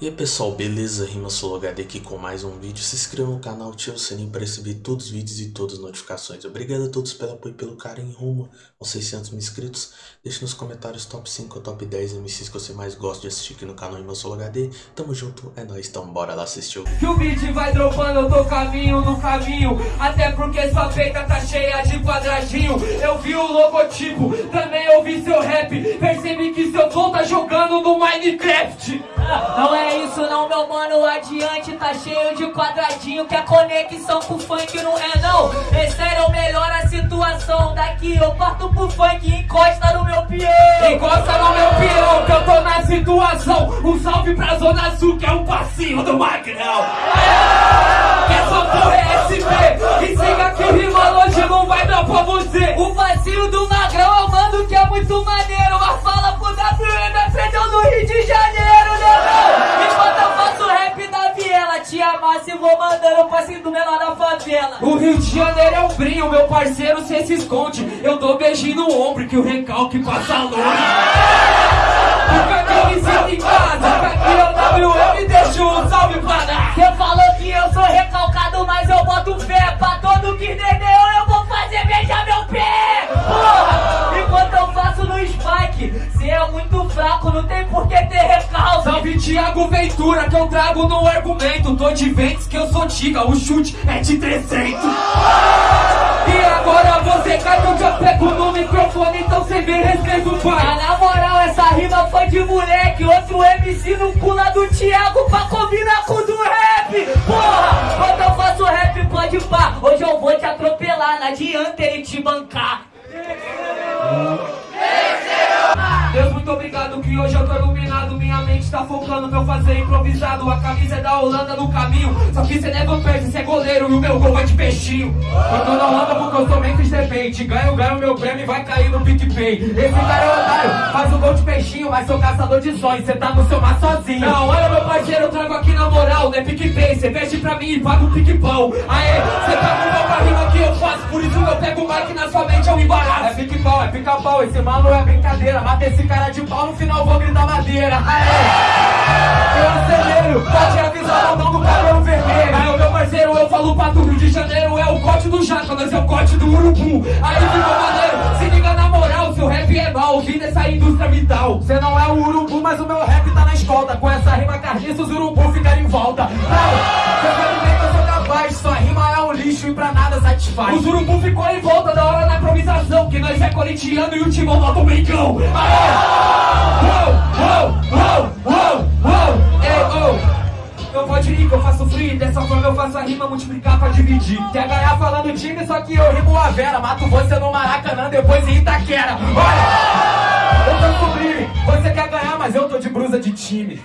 E aí pessoal, beleza? Rima HD aqui com mais um vídeo. Se inscreva no canal, ative o sininho para receber todos os vídeos e todas as notificações. Obrigado a todos pelo apoio e pelo carinho rumo aos 600 mil inscritos. Deixe nos comentários top 5 ou top 10 MCs que você mais gosta de assistir aqui no canal Rima HD. Tamo junto, é nóis, então bora lá assistir o vídeo. Que o beat vai dropando, eu tô caminho no caminho Até porque sua peita tá cheia de quadradinho Eu vi o logotipo, também ouvi seu rap Percebi que seu flow tá jogando no Minecraft Não é isso não, meu mano, adiante tá cheio de quadradinho Que a conexão com o funk não é não. É sério, melhora a situação Daqui eu parto pro funk e encosta no meu peão. Encosta no meu peão que eu tô na situação. Um salve pra Zona Sul que é o passinho do Magrão. Que essa porra é SP E siga que rima longe não vai dar pra você. O vazio do magrão eu mando que é muito maneiro. Mas fala pro WM, aprendeu no Rio de Janeiro? Enquanto eu faço rap da viela Te amasse e vou mandando o passinho do menor da favela. O Rio de Janeiro é um brinho, meu parceiro, cê se esconde. Eu dou beijinho no ombro que o recalque passa longe. Que me sinto em casa, aqui é o WM, deixa um salve pra dar. Cê falou que eu sou recalcado, mas eu boto fé Pra todo que entendeu Salve Thiago Ventura que eu trago no argumento. Tô de ventes que eu sou tiga, o chute é de 300 E agora você cai que eu já pego no microfone Então cê vê respeito Ah, pai na moral, essa rima foi de moleque. Outro MC no pula do Thiago pra combinar com o do rap. Porra, quando eu faço rap pode pá. Hoje eu vou te atropelar, não adianta ele te bancar. Deus, que hoje eu tô iluminado Minha mente tá focando pra eu fazer improvisado. A camisa é da Holanda no caminho. Só que cê never perde, cê é goleiro E o meu gol vai de peixinho. Eu tô na Holanda porque eu sou Memphis Depende Ganho, ganho meu prêmio e vai cair no PicPay. Esse cara é otário, faz o gol de peixinho Mas sou caçador de sonhos, cê tá no seu mar sozinho. Não, olha meu parceiro, eu trago aqui na moral Não é PicPay, cê veste pra mim e paga o pique-pau Aê, cê tá com pra rima que eu faço. Por isso eu pego o mic na sua mente, eu embaraço. É pique-pau, é pica-pau, esse mano é brincadeira. Mata esse cara de pau, no final vou gritar madeira. Aê, eu acelero, pode avisar o mão do cabelo vermelho. Aí meu parceiro, eu falo pra tu, Rio de Janeiro é o corte do jaca Nós é o corte do urubu, aí ficou maneiro Se liga na moral, seu rap é mal, vim dessa indústria vital Cê não é o urubu, mas o meu rap tá na escolta. Com essa rima carniça, os urubu ficaram em volta. Não, cê sabe bem lixo e pra nada satisfaz Os urubu ficou em volta da hora na improvisação Que nós é corintiano e o timão bota o brincão Aê! Uou, eu pode ir que eu faço free, dessa forma eu faço a rima multiplicar pra dividir. Ganhar falando time, só que eu rimo a Vera. Mato você no Maracanã, depois em Itaquera. Olha! De brusa de time.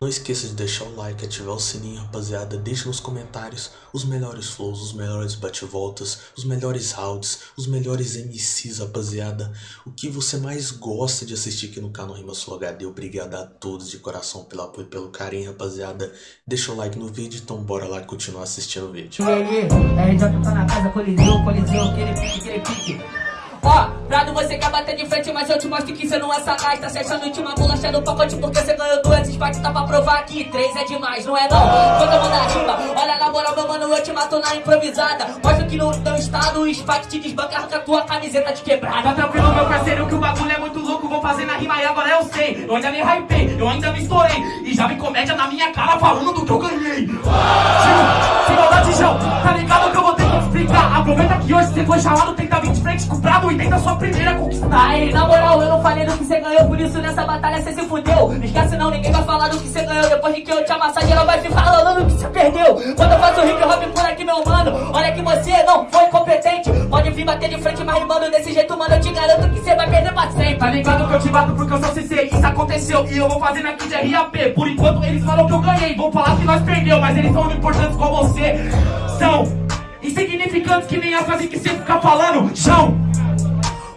Não esqueça de deixar o like, ativar o sininho, rapaziada. Deixe nos comentários os melhores flows, os melhores bate-voltas, os melhores rounds, os melhores MCs, rapaziada. O que você mais gosta de assistir aqui no canal Rima Sul HD. Obrigado a todos de coração pelo apoio e pelo carinho, rapaziada. Deixa o like no vídeo, então bora lá continuar assistindo o vídeo. Tá na casa, coliseu, coliseu, aquele pique, aquele pique Ó, Prado, você quer bater de frente, mas eu te mostro que cê não é sagaz Tá se achando última bolacha no pacote porque cê ganhou duas Spikes, tá pra provar que três é demais, não é não? Quando eu mandar rima, olha na moral, meu mano, eu te mato na improvisada Mostra que no teu estado o Spike te desbanca, arranca tua camiseta de quebrada Tá tranquilo, meu parceiro, que o bagulho é muito louco. Vou fazer na rima e agora eu sei. Eu ainda me hypei, eu ainda me estourei. E já vi comédia na minha cara falando do que eu ganhei. Tio, sem maldade, tá ligado explicar. Aproveita que hoje você foi chamado, tenta vir de frente com o brabo e tenta sua primeira conquistar. Aí, na moral, eu não falei do que você ganhou, por isso nessa batalha você se fudeu. Não esquece não, ninguém vai falar do que você ganhou. Depois que eu te amassar, geral vai ficar falando do que você perdeu. Quando eu faço hip hop por aqui, meu mano, olha que você não foi competente. Pode vir bater de frente, mas rimando desse jeito, mano, eu te garanto que você vai perder pra sempre. Tá ligado que eu te bato porque eu sou CC, isso aconteceu e eu vou fazendo aqui de RAP. Por enquanto eles falam que eu ganhei, vão falar que nós perdeu, mas eles são importantes com você. São insignificantes que nem a frase que você fica falando. Chão,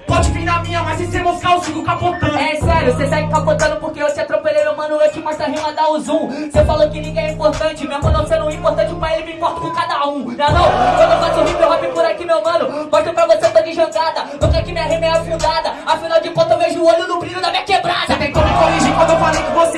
pode vir na minha, mas se você moscar eu sigo capotando. É sério, você segue capotando porque eu te atropelei, meu mano, eu te mostro a rima, dá o zoom. Cê falou que ninguém é importante, mesmo não sendo importante pra ele, me importa com cada um. Não é não? Quando eu faço hip hop por aqui, meu mano, mostro pra você, tô de jangada. Nunca que minha rima é afundada. Afinal de contas, eu vejo o olho no brilho da minha quebrada. Você tentou me corrigir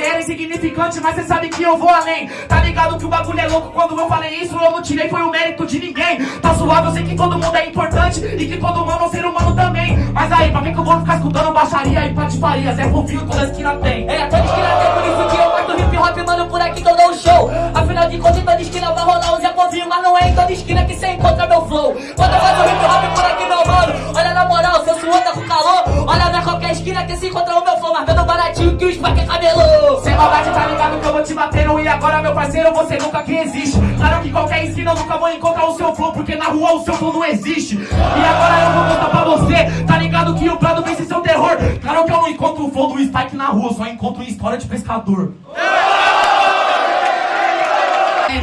você era insignificante, mas cê sabe que eu vou além. Tá ligado que o bagulho é louco quando eu falei isso, eu não tirei, foi o mérito de ninguém. Tá suave, eu sei que todo mundo é importante e que todo humano é um ser humano também. Mas aí, pra mim que eu vou ficar escutando baixaria e patifaria, Zé Fofinho toda esquina tem. É, toda esquina tem, por isso que eu mostro hip hop, mano, por aqui que eu dou um show. Afinal de contas, toda esquina vai rolar o Zé Povinho, mas não é em toda esquina que cê encontra meu flow. Quando eu faço hip hop por aqui, tá com calor. Olha na qualquer esquina que se encontra o meu flow, mas vendo baratinho que o Spack é cabelo. Sem maldade, tá ligado que eu vou te batendo E agora, meu parceiro, você nunca que existe. Claro que qualquer esquina eu nunca vou encontrar o seu flow Porque na rua o seu flow não existe. E agora eu vou contar pra você Tá ligado que o Prado vence seu terror? Claro que eu não encontro o flow do Spike na rua Só encontro história de pescador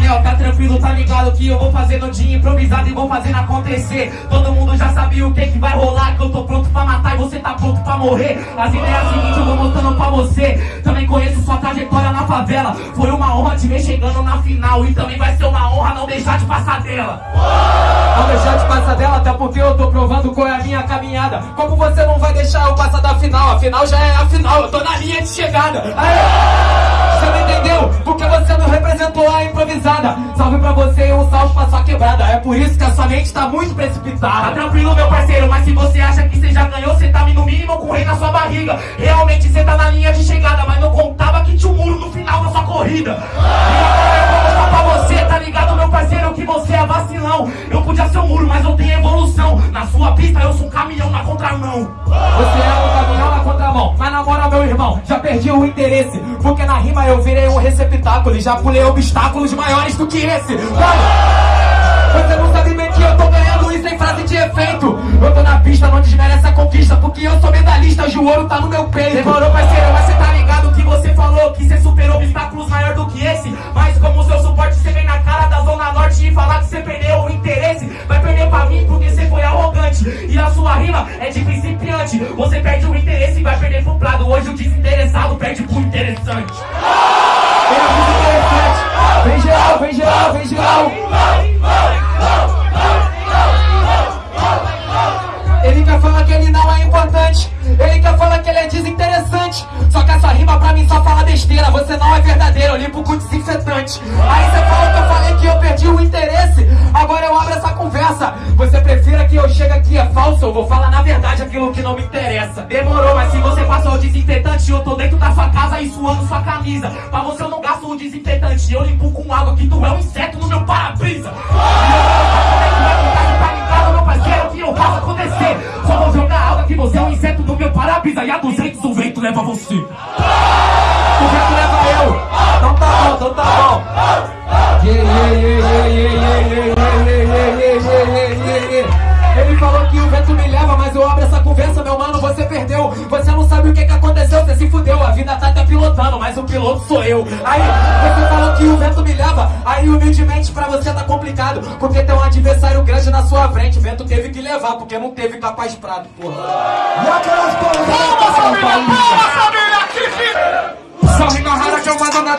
Enel, tá tranquilo, tá ligado que eu vou fazer no dia improvisado e vou fazendo acontecer. Todo mundo já sabia o que que vai rolar Que eu tô pronto pra matar e você tá pronto pra morrer. As ideias seguintes eu vou mostrando pra você. Também conheço sua trajetória na favela. Foi uma honra te ver chegando na final E também vai ser uma honra não deixar de passar dela. Não deixar de passar dela, até porque eu tô provando qual é a minha caminhada. Como você não vai deixar eu passar da final? A final já é a final, eu tô na linha de chegada. Aê! Não entendeu? Porque você não representou a improvisada Salve pra você e um salve pra sua quebrada É por isso que a sua mente tá muito Tá precipitada tranquilo, meu parceiro, mas se você acha que você já ganhou, você tá no mínimo com rei na sua barriga. Realmente você tá na linha de chegada, mas não contava que tinha um muro no final da sua corrida. Eu pra você, tá ligado, meu parceiro, que você é vacilão. Eu podia ser um muro, mas eu tenho evolução. Na sua pista eu sou um caminhão na contramão. Contramão Mas na moral, meu irmão, já perdi o interesse Porque na rima eu virei um receptáculo E já pulei obstáculos maiores do que esse Mano, você não sabe que eu tô ganhando isso em frase de efeito Eu tô na pista, não desmerece a conquista Porque eu sou medalhista, hoje o ouro tá no meu peito Demorou, parceiro, mas você tá ligado que você falou que você superou obstáculos maior do que esse. Eu limpo com desinfetante. Aí você fala que eu falei que eu perdi o interesse. Agora eu abro essa conversa. Você prefira que eu chegue aqui é falso? Eu vou falar na verdade aquilo que não me interessa. Demorou, mas se você passou o desinfetante, eu tô dentro da sua casa e suando sua camisa. Pra você eu não gasto o desinfetante, eu limpo com água que tu é um inseto no meu para-brisa. Só vou jogar água que você é um inseto no meu para-brisa. E a 200 o vento leva você. Yeah, yeah, yeah. Ele falou que o vento me leva, mas eu abro essa conversa, meu mano, você perdeu. Você não sabe o que que aconteceu, você se fudeu. A vida tá até pilotando, mas o piloto sou eu. Aí, você falou que o vento me leva, aí humildemente pra você tá complicado. Porque tem um adversário grande na sua frente. O vento teve que levar, porque não teve capaz prado, porra. E aquelas Só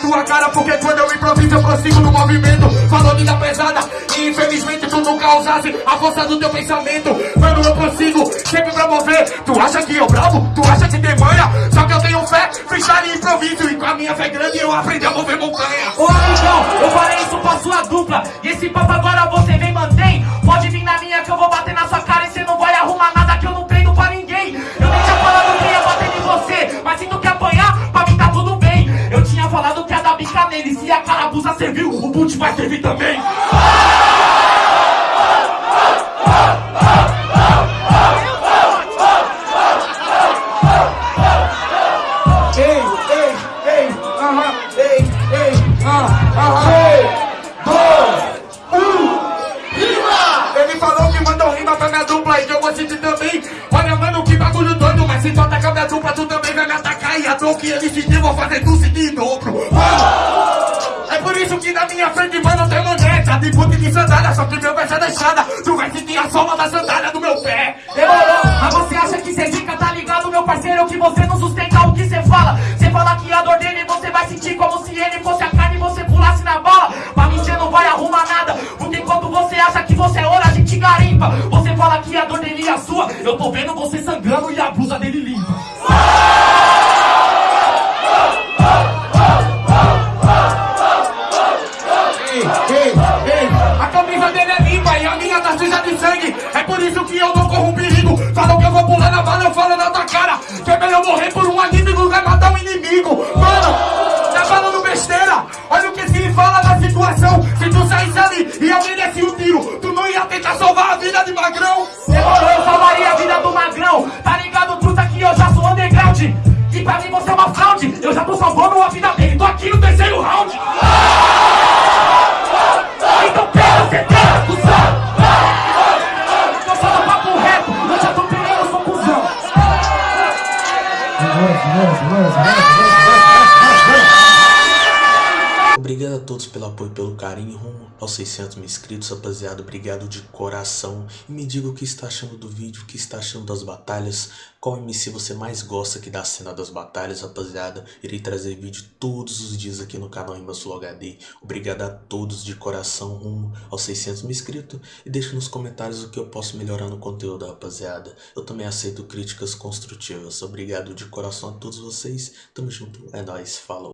tua cara Porque quando eu improviso eu prossigo no movimento. Falou linda pesada e infelizmente tu nunca usasse A força do teu pensamento. Mano eu prossigo sempre pra mover. Tu acha que eu bravo? Tu acha que tem manha? Só que eu tenho fé, freestyle e improviso. E com a minha fé grande eu aprendi a mover montanha. Ô amigão, eu falei isso pra sua dupla. E esse papo agora você vem mantém? Pode vir na doido, mas se tu atacar minha dupla, tu também vai me atacar. E a dor que ele sentiu, vou fazer tu sentir em dobro. Mano, é por isso que na minha frente, mano, tem manguete De puta de sandália, só que meu pé já é deixada. Tu vai sentir a soma da sandália do meu pé. Demorou, mas você acha que cê fica, tá ligado, meu parceiro? Que você não sustenta o que cê fala. Cê fala que a dor dele você vai sentir como se ele fosse a carne e você pulasse na bala Pra mim cê não vai arrumar nada Porque enquanto você acha que você é ouro, a gente garimpa. Você fala que a dor dele é a sua. Eu tô vendo você sangrando e a blusa ia merecer um tiro. Tu não ia tentar salvar a vida de Magrão? Demorou, eu salvaria a vida do Magrão. Tá ligado, truta, que eu já sou underground. E pra mim você é uma fraude. Eu já tô salvando a vida dele. Tô aqui no terceiro round. Então pega, você pega, Eu Tô falando papo reto. Eu já tô eu sou cuzão. Obrigado a todos pelo apoio, pelo carinho aos 600 mil inscritos, rapaziada. Obrigado de coração. E me diga o que está achando do vídeo, o que está achando das batalhas. Qual MC você mais gosta aqui da cena das batalhas, rapaziada. Irei trazer vídeo todos os dias aqui no canal Imbassul HD. Obrigado a todos de coração rumo aos 600 mil inscritos. E deixe nos comentários o que eu posso melhorar no conteúdo, rapaziada. Eu também aceito críticas construtivas. Obrigado de coração a todos vocês. Tamo junto. É nóis. Falou.